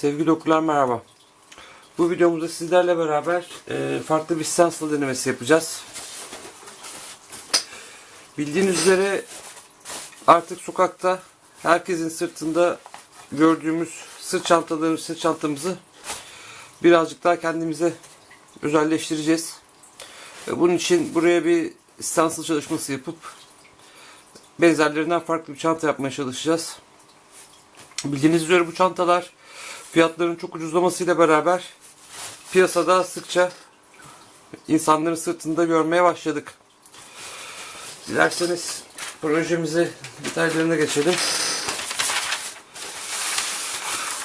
Sevgili okurlar merhaba. Bu videomuzda sizlerle beraber e, farklı bir stencil denemesi yapacağız. Bildiğiniz üzere artık sokakta herkesin sırtında gördüğümüz sırt çantalarını, sırt çantamızı birazcık daha kendimize özelleştireceğiz. E, Bunun için buraya bir stencil çalışması yapıp benzerlerinden farklı bir çanta yapmaya çalışacağız. Bildiğiniz üzere bu çantalar fiyatların çok ucuzlamasıyla beraber piyasada sıkça insanların sırtında görmeye başladık. Dilerseniz projemize detaylarına geçelim.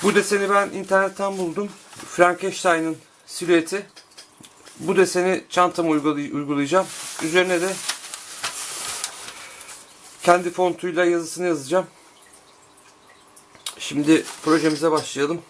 Bu deseni ben internetten buldum. Frankenstein'ın silüeti. Bu deseni çantama uygulay- uygulayacağım. Üzerine de kendi fontuyla yazısını yazacağım. Şimdi projemize başlayalım.